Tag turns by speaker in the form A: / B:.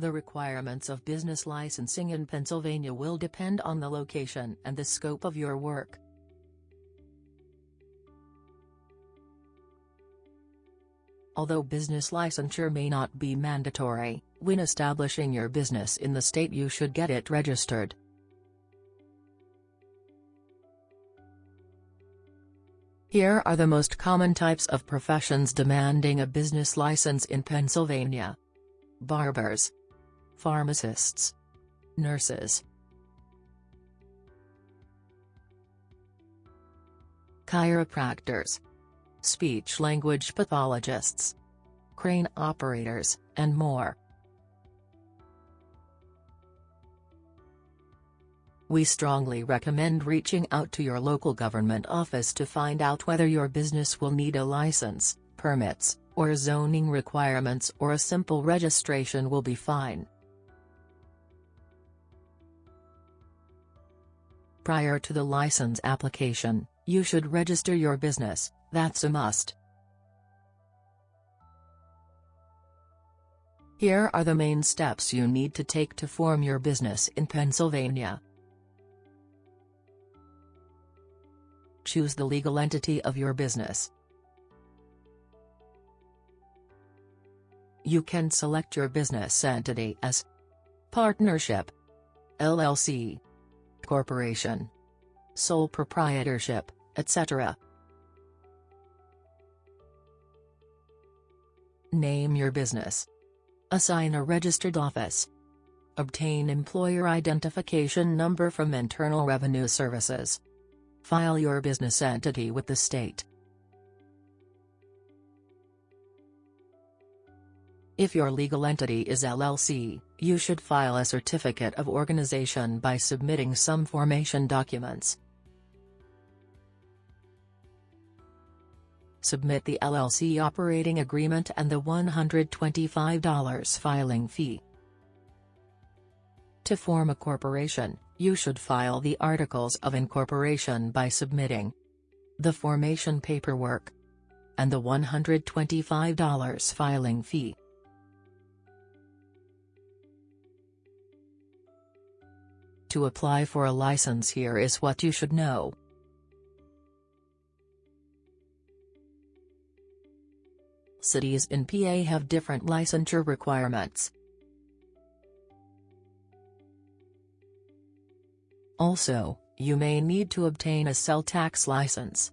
A: The requirements of business licensing in Pennsylvania will depend on the location and the scope of your work. Although business licensure may not be mandatory, when establishing your business in the state you should get it registered. Here are the most common types of professions demanding a business license in Pennsylvania. Barbers. Pharmacists. Nurses. Chiropractors. Speech-language pathologists. Crane operators, and more. We strongly recommend reaching out to your local government office to find out whether your business will need a license, permits, or zoning requirements or a simple registration will be fine. Prior to the license application, you should register your business, that's a must. Here are the main steps you need to take to form your business in Pennsylvania. choose the legal entity of your business. You can select your business entity as Partnership LLC Corporation Sole Proprietorship, etc. Name your business. Assign a registered office. Obtain employer identification number from Internal Revenue Services. File your business entity with the state. If your legal entity is LLC, you should file a certificate of organization by submitting some formation documents. Submit the LLC operating agreement and the $125 filing fee. To form a corporation, you should file the Articles of Incorporation by submitting the formation paperwork and the $125 filing fee. To apply for a license here is what you should know. Cities in PA have different licensure requirements. Also, you may need to obtain a sales tax license.